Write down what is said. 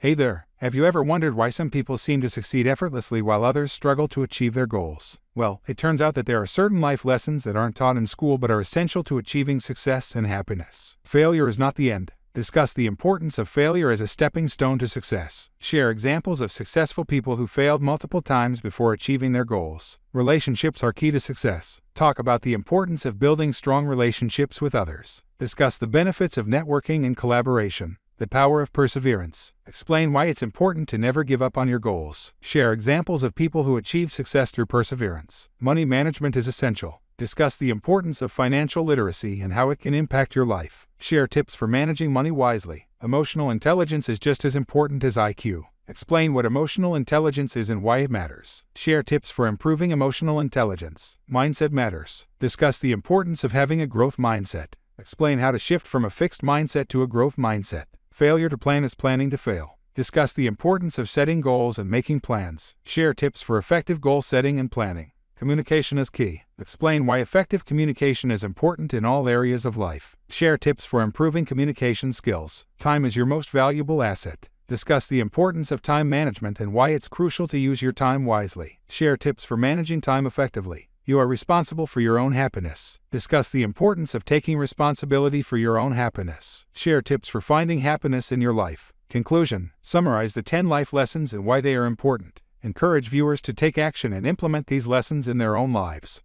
Hey there, have you ever wondered why some people seem to succeed effortlessly while others struggle to achieve their goals? Well, it turns out that there are certain life lessons that aren't taught in school but are essential to achieving success and happiness. Failure is not the end. Discuss the importance of failure as a stepping stone to success. Share examples of successful people who failed multiple times before achieving their goals. Relationships are key to success. Talk about the importance of building strong relationships with others. Discuss the benefits of networking and collaboration. The power of perseverance. Explain why it's important to never give up on your goals. Share examples of people who achieve success through perseverance. Money management is essential. Discuss the importance of financial literacy and how it can impact your life. Share tips for managing money wisely. Emotional intelligence is just as important as IQ. Explain what emotional intelligence is and why it matters. Share tips for improving emotional intelligence. Mindset matters. Discuss the importance of having a growth mindset. Explain how to shift from a fixed mindset to a growth mindset. Failure to plan is planning to fail. Discuss the importance of setting goals and making plans. Share tips for effective goal setting and planning. Communication is key. Explain why effective communication is important in all areas of life. Share tips for improving communication skills. Time is your most valuable asset. Discuss the importance of time management and why it's crucial to use your time wisely. Share tips for managing time effectively. You are responsible for your own happiness. Discuss the importance of taking responsibility for your own happiness. Share tips for finding happiness in your life. Conclusion Summarize the 10 life lessons and why they are important. Encourage viewers to take action and implement these lessons in their own lives.